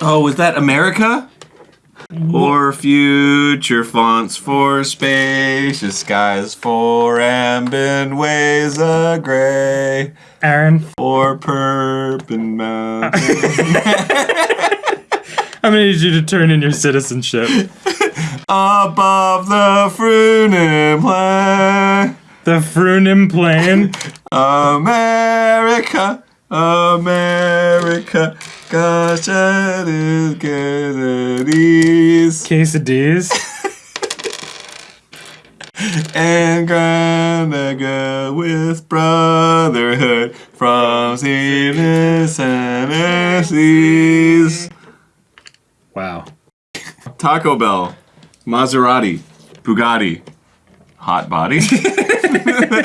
Oh, was that America? Or future fonts for spacious skies, for ambient ways of gray, Aaron, or purpin mountains. I'm gonna need you to turn in your citizenship. Above the Frunim plain, The Frunim Plain. America, America, gosh, it is good at ease. Quesadillas. And Granaga with brotherhood from Zenith and seas. Wow. Taco Bell, Maserati, Bugatti, hot body.